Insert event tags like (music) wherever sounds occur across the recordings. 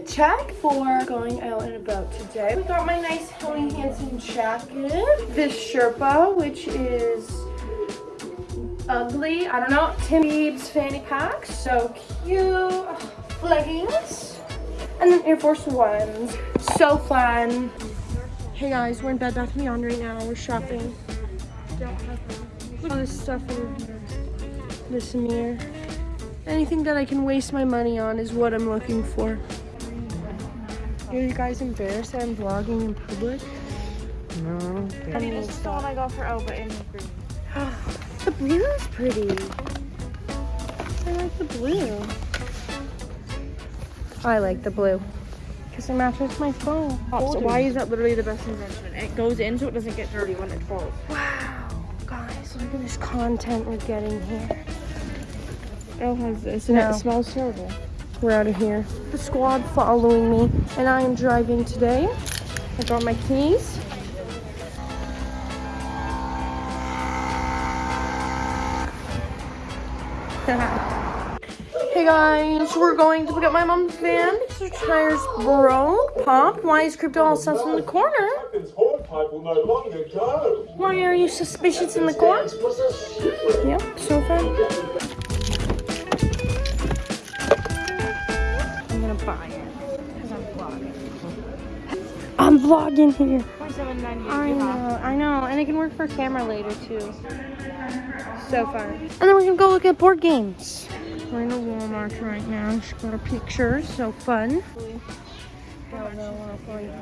check for going out and about today. We got my nice Helly Hansen jacket. This Sherpa, which is ugly. I don't know. Tim Biebs fanny pack. So cute. Leggings. And then Air Force Ones. So fun. Hey guys, we're in Bed Bath & Beyond right now. We're shopping. All this stuff in this mirror. Anything that I can waste my money on is what I'm looking for. Are you guys embarrassed that I'm vlogging in public? No. I mean, this is the one I got for Elba in the green. (gasps) the blue is pretty. I like the blue. Oh, I like the blue. Because it matches my phone. Oh, so why is that literally the best invention? It goes in so it doesn't get dirty when it falls. Wow. Guys, look at this content we're getting here. Elle has this and No. it smells terrible. We're out of here. The squad following me, and I am driving today. I got my keys. (laughs) hey guys, we're going to pick up my mom's van because her tires broke. Pop, why is Crypto all sus in the corner? Why are you suspicious in the corner? Yep, so far. I'm buy it because I'm vlogging. I'm vlogging here. I know, I know, and it can work for camera later too. So fun. And then we're gonna go look at board games. We're in a Walmart right now. Just got a picture, so fun.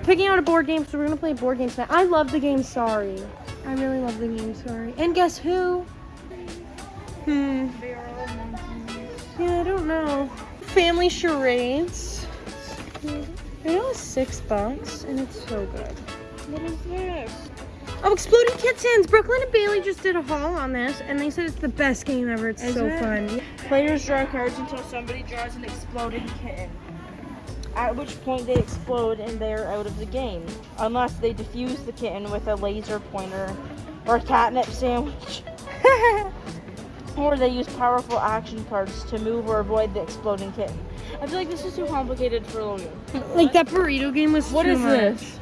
Picking out a board game, so we're gonna play a board games tonight. I love the game Sorry. I really love the game Sorry. And guess who? Hmm. Yeah, I don't know. Family charades. It was six bucks, and it's so good. What is this? Oh, Exploding Kittens! Brooklyn and Bailey just did a haul on this, and they said it's the best game ever. It's Is so it? fun. Players draw cards until somebody draws an exploding kitten. At which point they explode and they're out of the game. Unless they defuse the kitten with a laser pointer or a catnip sandwich. (laughs) or they use powerful action cards to move or avoid the exploding kitten. I feel like this is too complicated for Logan. (laughs) Like that burrito game was What is much. this?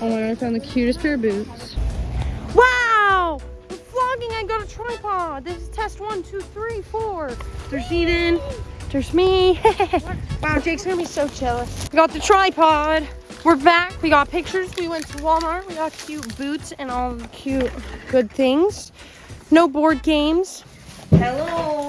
Oh my god, I found the cutest pair of boots. Wow! I'm vlogging, I got a tripod. This is test one, two, three, four. There's Eden. There's me. (laughs) wow, Jake's gonna be so jealous. We got the tripod. We're back. We got pictures. We went to Walmart. We got cute boots and all the cute good things. No board games. Hello!